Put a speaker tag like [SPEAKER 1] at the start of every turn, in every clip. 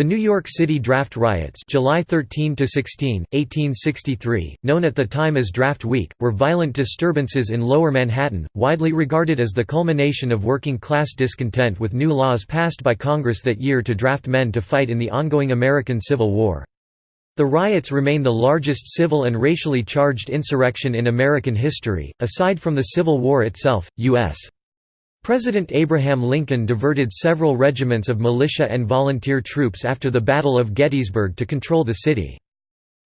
[SPEAKER 1] The New York City Draft Riots July 13 16, 1863, known at the time as Draft Week, were violent disturbances in Lower Manhattan, widely regarded as the culmination of working-class discontent with new laws passed by Congress that year to draft men to fight in the ongoing American Civil War. The riots remain the largest civil and racially charged insurrection in American history, aside from the Civil War itself, U.S. President Abraham Lincoln diverted several regiments of militia and volunteer troops after the Battle of Gettysburg to control the city.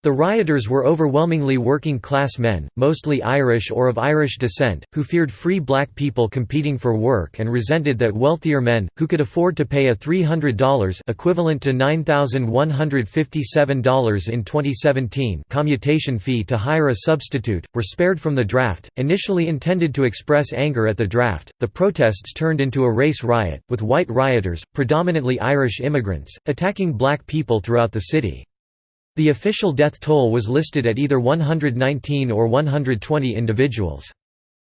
[SPEAKER 1] The rioters were overwhelmingly working-class men, mostly Irish or of Irish descent, who feared free black people competing for work and resented that wealthier men, who could afford to pay a $300 equivalent to $9,157 in 2017 commutation fee to hire a substitute, were spared from the draft. Initially intended to express anger at the draft, the protests turned into a race riot, with white rioters, predominantly Irish immigrants, attacking black people throughout the city. The official death toll was listed at either 119 or 120 individuals.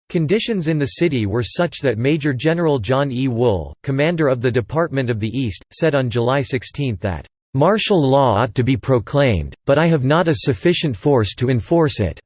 [SPEAKER 1] Conditions in the city were such that Major General John E. Wool, commander of the Department of the East, said on July 16 that, "...martial law ought to be proclaimed, but I have not a sufficient force to enforce it."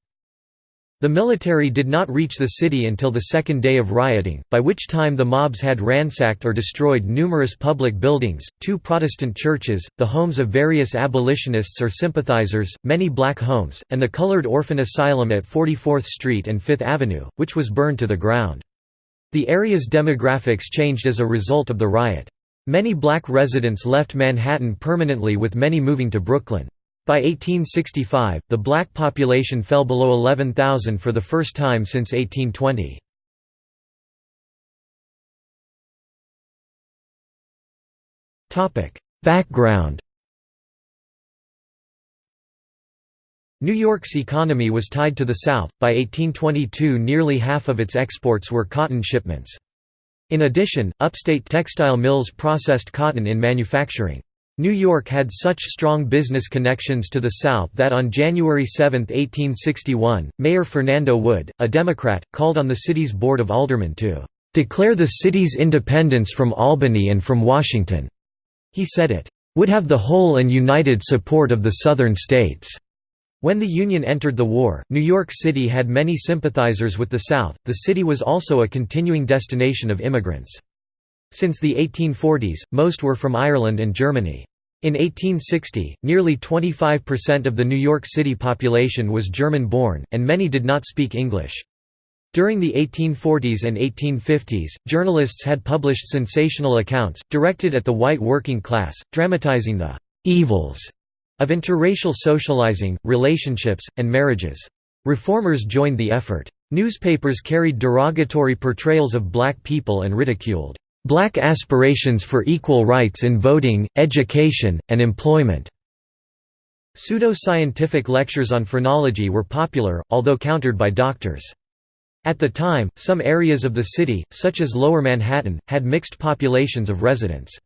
[SPEAKER 1] The military did not reach the city until the second day of rioting, by which time the mobs had ransacked or destroyed numerous public buildings, two Protestant churches, the homes of various abolitionists or sympathizers, many black homes, and the colored orphan asylum at 44th Street and Fifth Avenue, which was burned to the ground. The area's demographics changed as a result of the riot. Many black residents left Manhattan permanently with many moving to Brooklyn. By 1865, the black population fell below 11,000 for the first time since 1820. Background New York's economy was tied to the South, by 1822 nearly half of its exports were cotton shipments. In addition, upstate textile mills processed cotton in manufacturing. New York had such strong business connections to the South that on January 7, 1861, Mayor Fernando Wood, a Democrat, called on the city's Board of Aldermen to "...declare the city's independence from Albany and from Washington." He said it "...would have the whole and united support of the Southern states." When the Union entered the war, New York City had many sympathizers with the South. The city was also a continuing destination of immigrants. Since the 1840s, most were from Ireland and Germany. In 1860, nearly 25% of the New York City population was German-born, and many did not speak English. During the 1840s and 1850s, journalists had published sensational accounts, directed at the white working class, dramatizing the «evils» of interracial socializing, relationships, and marriages. Reformers joined the effort. Newspapers carried derogatory portrayals of black people and ridiculed Black aspirations for equal rights in voting, education, and employment. Pseudo-scientific lectures on phrenology were popular, although countered by doctors. At the time, some areas of the city, such as Lower Manhattan, had mixed populations of residents.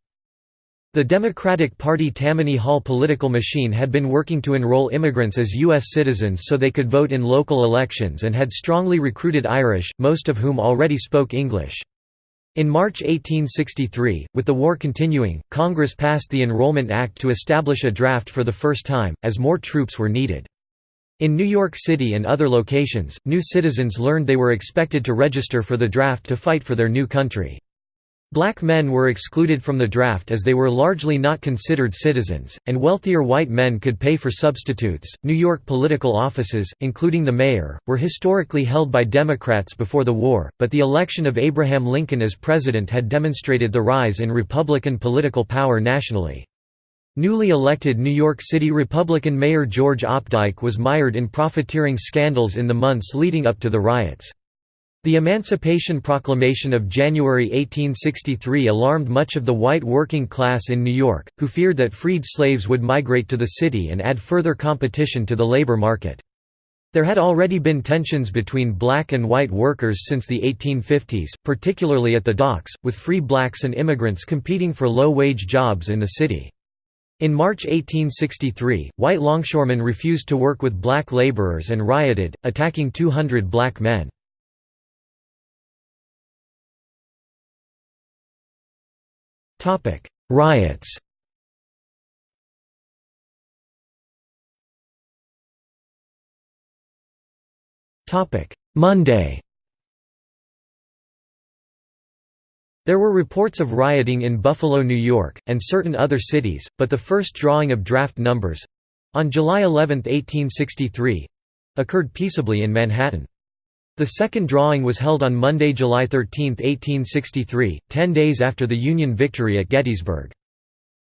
[SPEAKER 1] The Democratic Party Tammany Hall political machine had been working to enroll immigrants as U.S. citizens so they could vote in local elections and had strongly recruited Irish, most of whom already spoke English. In March 1863, with the war continuing, Congress passed the Enrollment Act to establish a draft for the first time, as more troops were needed. In New York City and other locations, new citizens learned they were expected to register for the draft to fight for their new country. Black men were excluded from the draft as they were largely not considered citizens, and wealthier white men could pay for substitutes. New York political offices, including the mayor, were historically held by Democrats before the war, but the election of Abraham Lincoln as president had demonstrated the rise in Republican political power nationally. Newly elected New York City Republican Mayor George Opdyke was mired in profiteering scandals in the months leading up to the riots. The Emancipation Proclamation of January 1863 alarmed much of the white working class in New York, who feared that freed slaves would migrate to the city and add further competition to the labor market. There had already been tensions between black and white workers since the 1850s, particularly at the docks, with free blacks and immigrants competing for low-wage jobs in the city. In March 1863, white longshoremen refused to work with black laborers and rioted, attacking 200 black men. Riots. Monday. There were reports of rioting in Buffalo, New York, and certain other cities, but the first drawing of draft numbers—on July 11, 1863—occurred peaceably in Manhattan. The second drawing was held on Monday, July 13, 1863, ten days after the Union victory at Gettysburg.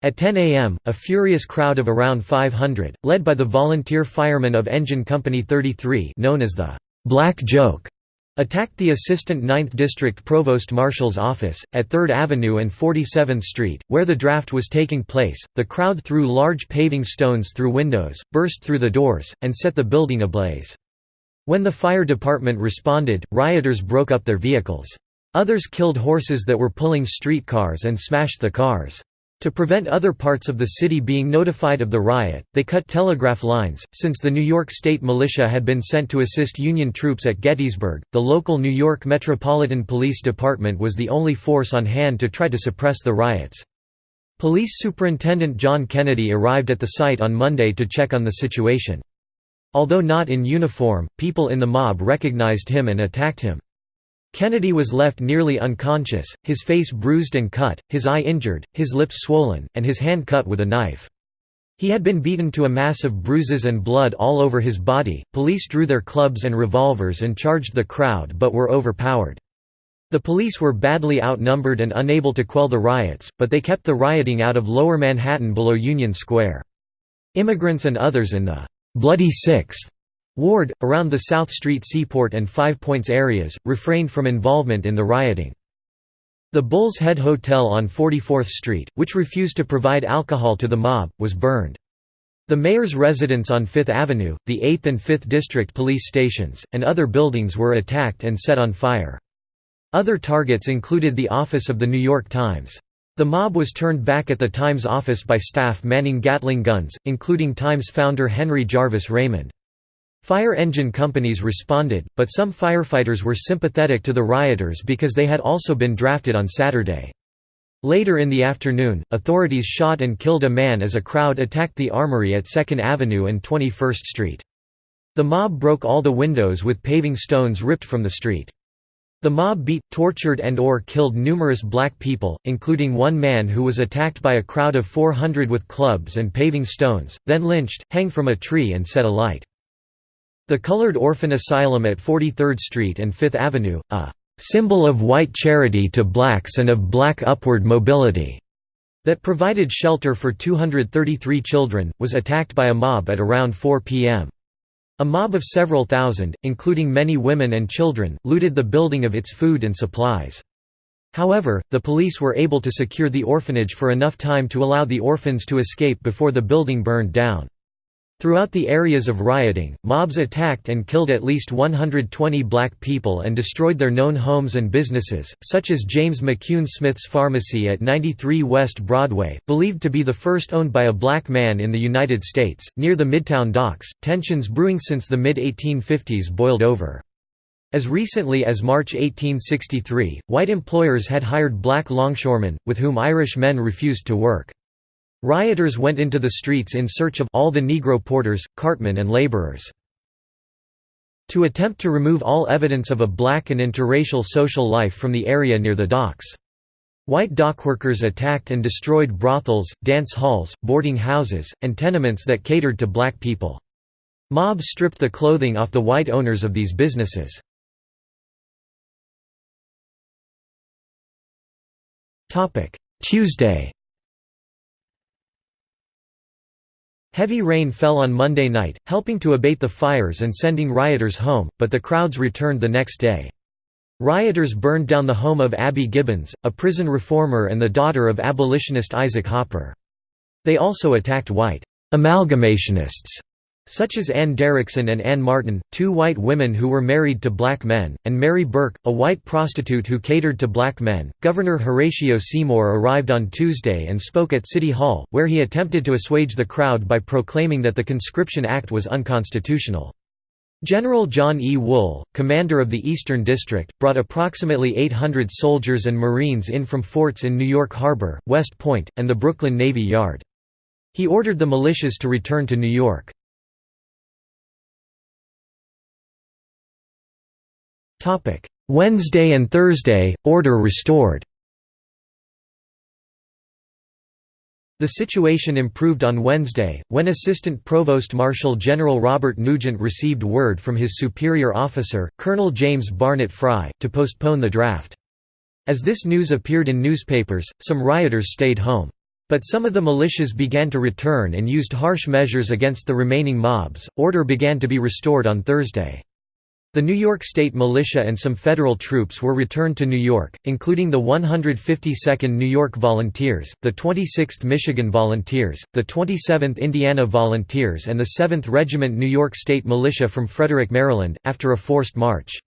[SPEAKER 1] At 10 a.m., a furious crowd of around 500, led by the volunteer firemen of Engine Company 33 known as the «Black Joke», attacked the Assistant 9th District Provost Marshal's office, at 3rd Avenue and 47th Street, where the draft was taking place. The crowd threw large paving stones through windows, burst through the doors, and set the building ablaze. When the fire department responded, rioters broke up their vehicles. Others killed horses that were pulling streetcars and smashed the cars. To prevent other parts of the city being notified of the riot, they cut telegraph lines. Since the New York State Militia had been sent to assist Union troops at Gettysburg, the local New York Metropolitan Police Department was the only force on hand to try to suppress the riots. Police Superintendent John Kennedy arrived at the site on Monday to check on the situation. Although not in uniform, people in the mob recognized him and attacked him. Kennedy was left nearly unconscious, his face bruised and cut, his eye injured, his lips swollen, and his hand cut with a knife. He had been beaten to a mass of bruises and blood all over his body. Police drew their clubs and revolvers and charged the crowd but were overpowered. The police were badly outnumbered and unable to quell the riots, but they kept the rioting out of lower Manhattan below Union Square. Immigrants and others in the Bloody Sixth Ward, around the South Street Seaport and Five Points areas, refrained from involvement in the rioting. The Bull's Head Hotel on 44th Street, which refused to provide alcohol to the mob, was burned. The mayor's residence on Fifth Avenue, the 8th and 5th District police stations, and other buildings were attacked and set on fire. Other targets included the office of The New York Times. The mob was turned back at the Times office by staff manning Gatling guns, including Times founder Henry Jarvis Raymond. Fire engine companies responded, but some firefighters were sympathetic to the rioters because they had also been drafted on Saturday. Later in the afternoon, authorities shot and killed a man as a crowd attacked the Armory at 2nd Avenue and 21st Street. The mob broke all the windows with paving stones ripped from the street. The mob beat, tortured and or killed numerous black people, including one man who was attacked by a crowd of 400 with clubs and paving stones, then lynched, hanged from a tree and set alight. The Colored Orphan Asylum at 43rd Street and Fifth Avenue, a "...symbol of white charity to blacks and of black upward mobility." that provided shelter for 233 children, was attacked by a mob at around 4 p.m. A mob of several thousand, including many women and children, looted the building of its food and supplies. However, the police were able to secure the orphanage for enough time to allow the orphans to escape before the building burned down. Throughout the areas of rioting, mobs attacked and killed at least 120 black people and destroyed their known homes and businesses, such as James McCune Smith's Pharmacy at 93 West Broadway, believed to be the first owned by a black man in the United States. Near the Midtown docks, tensions brewing since the mid 1850s boiled over. As recently as March 1863, white employers had hired black longshoremen, with whom Irish men refused to work. Rioters went into the streets in search of all the Negro porters, cartmen and laborers. To attempt to remove all evidence of a black and interracial social life from the area near the docks. White dockworkers attacked and destroyed brothels, dance halls, boarding houses, and tenements that catered to black people. Mobs stripped the clothing off the white owners of these businesses. Tuesday Heavy rain fell on Monday night, helping to abate the fires and sending rioters home, but the crowds returned the next day. Rioters burned down the home of Abby Gibbons, a prison reformer and the daughter of abolitionist Isaac Hopper. They also attacked white amalgamationists such as Ann Derrickson and Ann Martin, two white women who were married to black men, and Mary Burke, a white prostitute who catered to black men. Governor Horatio Seymour arrived on Tuesday and spoke at City Hall, where he attempted to assuage the crowd by proclaiming that the Conscription Act was unconstitutional. General John E. Wool, commander of the Eastern District, brought approximately 800 soldiers and Marines in from forts in New York Harbor, West Point, and the Brooklyn Navy Yard. He ordered the militias to return to New York. Wednesday and Thursday, order restored The situation improved on Wednesday, when Assistant Provost Marshal General Robert Nugent received word from his superior officer, Colonel James Barnett Fry, to postpone the draft. As this news appeared in newspapers, some rioters stayed home. But some of the militias began to return and used harsh measures against the remaining mobs. Order began to be restored on Thursday. The New York State Militia and some federal troops were returned to New York, including the 152nd New York Volunteers, the 26th Michigan Volunteers, the 27th Indiana Volunteers and the 7th Regiment New York State Militia from Frederick, Maryland, after a forced march.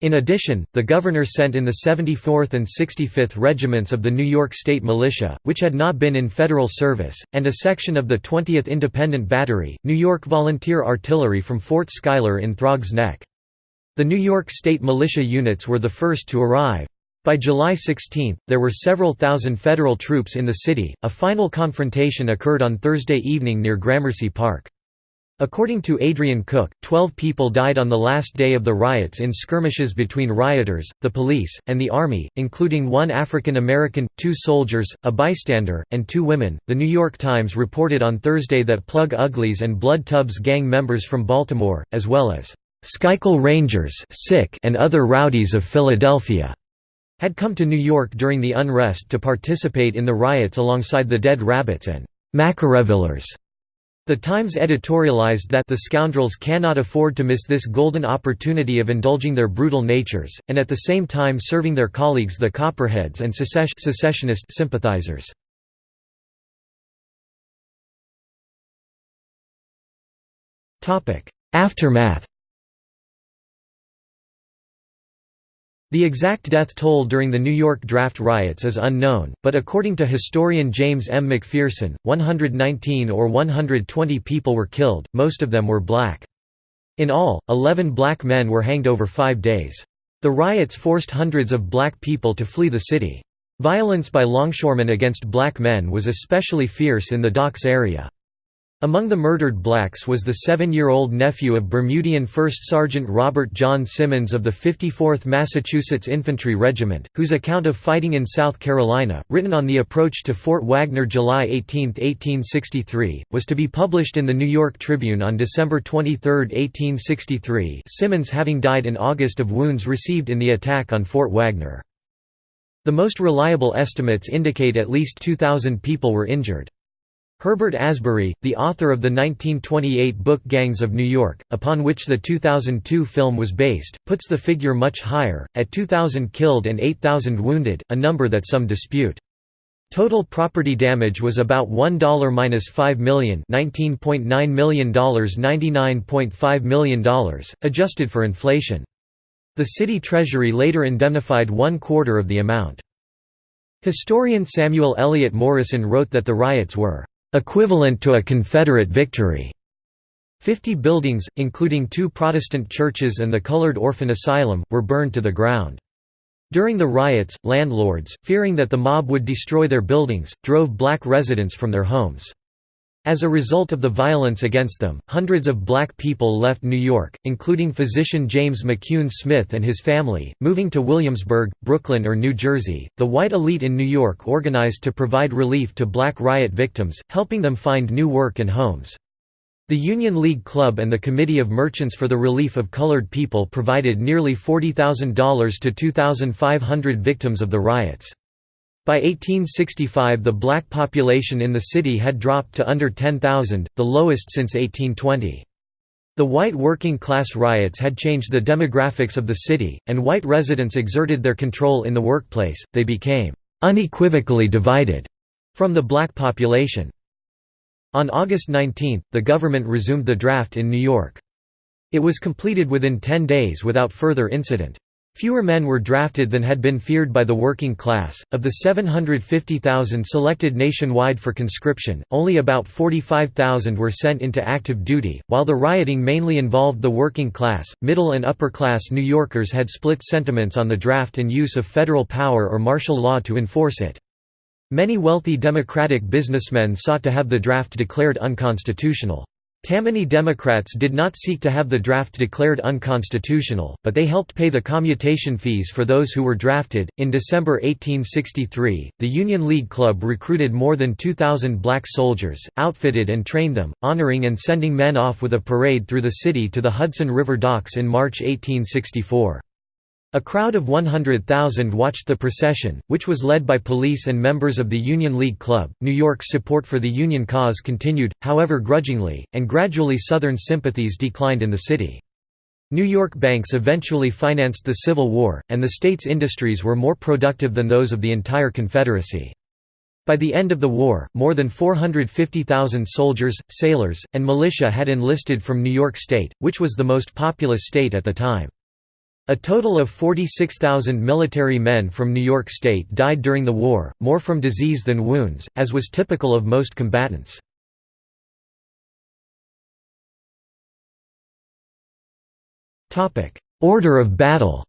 [SPEAKER 1] In addition, the governor sent in the 74th and 65th Regiments of the New York State Militia, which had not been in federal service, and a section of the 20th Independent Battery, New York Volunteer Artillery from Fort Schuyler in Throgs Neck. The New York State militia units were the first to arrive. By July 16, there were several thousand federal troops in the city. A final confrontation occurred on Thursday evening near Gramercy Park. According to Adrian Cook, 12 people died on the last day of the riots in skirmishes between rioters, the police, and the army, including one African American, two soldiers, a bystander, and two women. The New York Times reported on Thursday that Plug Uglies and Blood Tubs gang members from Baltimore, as well as Schuylkill Rangers and other rowdies of Philadelphia had come to New York during the unrest to participate in the riots alongside the Dead Rabbits and Machiavellians. The Times editorialized that the scoundrels cannot afford to miss this golden opportunity of indulging their brutal natures, and at the same time serving their colleagues the Copperheads and secessionist sympathizers. Aftermath The exact death toll during the New York draft riots is unknown, but according to historian James M. McPherson, 119 or 120 people were killed, most of them were black. In all, 11 black men were hanged over five days. The riots forced hundreds of black people to flee the city. Violence by longshoremen against black men was especially fierce in the docks area. Among the murdered blacks was the seven-year-old nephew of Bermudian 1st Sergeant Robert John Simmons of the 54th Massachusetts Infantry Regiment, whose account of fighting in South Carolina, written on the approach to Fort Wagner July 18, 1863, was to be published in the New York Tribune on December 23, 1863 Simmons having died in August of wounds received in the attack on Fort Wagner. The most reliable estimates indicate at least 2,000 people were injured. Herbert Asbury, the author of the 1928 book Gangs of New York, upon which the 2002 film was based, puts the figure much higher, at 2,000 killed and 8,000 wounded, a number that some dispute. Total property damage was about $1–5 million $19.9 million $99.5 million, adjusted for inflation. The city treasury later indemnified one quarter of the amount. Historian Samuel Eliot Morison wrote that the riots were equivalent to a Confederate victory. Fifty buildings, including two Protestant churches and the Colored Orphan Asylum, were burned to the ground. During the riots, landlords, fearing that the mob would destroy their buildings, drove black residents from their homes. As a result of the violence against them, hundreds of black people left New York, including physician James McCune Smith and his family, moving to Williamsburg, Brooklyn, or New Jersey. The white elite in New York organized to provide relief to black riot victims, helping them find new work and homes. The Union League Club and the Committee of Merchants for the Relief of Colored People provided nearly $40,000 to 2,500 victims of the riots. By 1865 the black population in the city had dropped to under 10,000, the lowest since 1820. The white working-class riots had changed the demographics of the city, and white residents exerted their control in the workplace, they became «unequivocally divided» from the black population. On August 19, the government resumed the draft in New York. It was completed within 10 days without further incident. Fewer men were drafted than had been feared by the working class. Of the 750,000 selected nationwide for conscription, only about 45,000 were sent into active duty. While the rioting mainly involved the working class, middle and upper class New Yorkers had split sentiments on the draft and use of federal power or martial law to enforce it. Many wealthy Democratic businessmen sought to have the draft declared unconstitutional. Tammany Democrats did not seek to have the draft declared unconstitutional, but they helped pay the commutation fees for those who were drafted. In December 1863, the Union League Club recruited more than 2,000 black soldiers, outfitted and trained them, honoring and sending men off with a parade through the city to the Hudson River docks in March 1864. A crowd of 100,000 watched the procession, which was led by police and members of the Union League Club. New York's support for the Union cause continued, however grudgingly, and gradually Southern sympathies declined in the city. New York banks eventually financed the Civil War, and the state's industries were more productive than those of the entire Confederacy. By the end of the war, more than 450,000 soldiers, sailors, and militia had enlisted from New York State, which was the most populous state at the time. A total of 46,000 military men from New York State died during the war, more from disease than wounds, as was typical of most combatants. Order of battle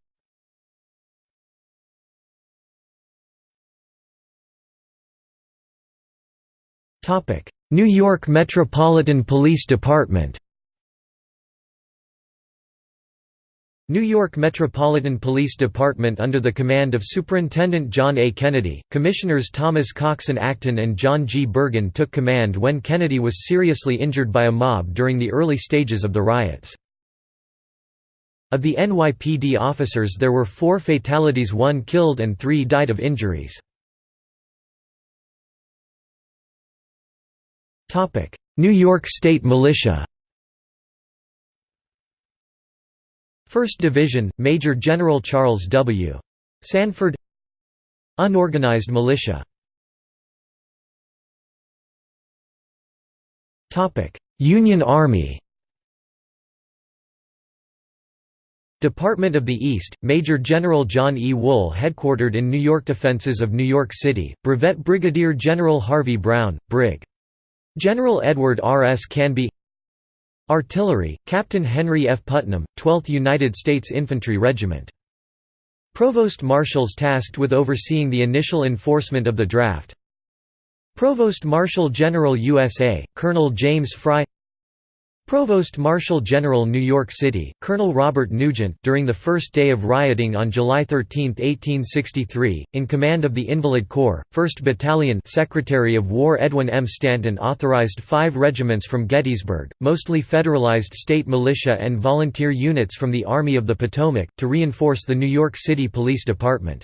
[SPEAKER 1] New York Metropolitan Police Department New York Metropolitan Police Department under the command of Superintendent John A. Kennedy, Commissioners Thomas Coxon Acton and John G. Bergen took command when Kennedy was seriously injured by a mob during the early stages of the riots. Of the NYPD officers there were four fatalities one killed and three died of injuries. New York State Militia 1st Division, Major General Charles W. Sanford Unorganized militia Union Army Department of the East, Major General John E. Wool headquartered in New York Defenses of New York City, Brevet Brigadier General Harvey Brown, Brig. General Edward R. S. Canby Artillery, Captain Henry F. Putnam, 12th United States Infantry Regiment. Provost Marshals tasked with overseeing the initial enforcement of the draft Provost Marshal General USA, Colonel James Fry Provost Marshal General New York City, Colonel Robert Nugent during the first day of rioting on July 13, 1863, in command of the Invalid Corps, 1st Battalion Secretary of War Edwin M. Stanton authorized five regiments from Gettysburg, mostly federalized state militia and volunteer units from the Army of the Potomac, to reinforce the New York City Police Department.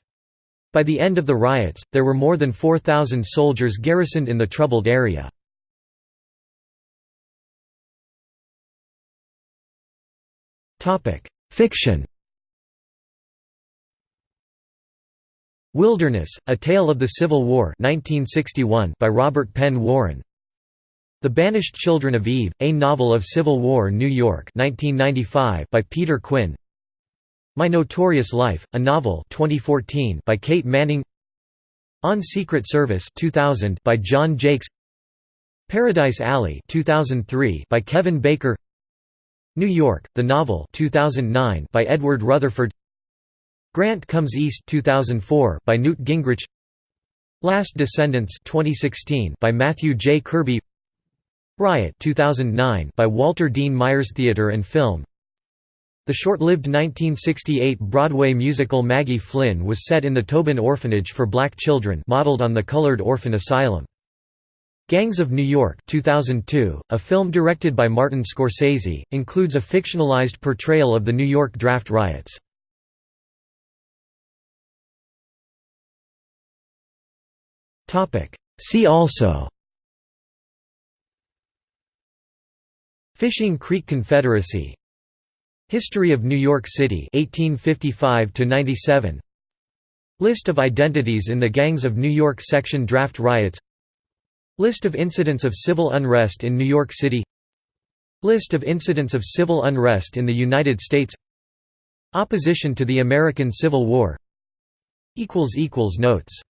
[SPEAKER 1] By the end of the riots, there were more than 4,000 soldiers garrisoned in the troubled area. Fiction Wilderness, A Tale of the Civil War 1961 by Robert Penn Warren. The Banished Children of Eve, A Novel of Civil War New York 1995 by Peter Quinn. My Notorious Life, a Novel 2014 by Kate Manning. On Secret Service 2000 by John Jakes. Paradise Alley 2003 by Kevin Baker New York, The Novel 2009 by Edward Rutherfurd Grant Comes East 2004 by Newt Gingrich Last Descendants 2016 by Matthew J. Kirby Riot 2009 by Walter Dean Myers Theatre and Film The short-lived 1968 Broadway musical Maggie Flynn was set in the Tobin Orphanage for Black Children modeled on the Colored Orphan Asylum. Gangs of New York 2002, a film directed by Martin Scorsese, includes a fictionalized portrayal of the New York draft riots. See also Fishing Creek Confederacy History of New York City 1855 97 List of identities in the Gangs of New York Section Draft Riots List of incidents of civil unrest in New York City. List of incidents of civil unrest in the United States. Opposition to the American Civil War. Notes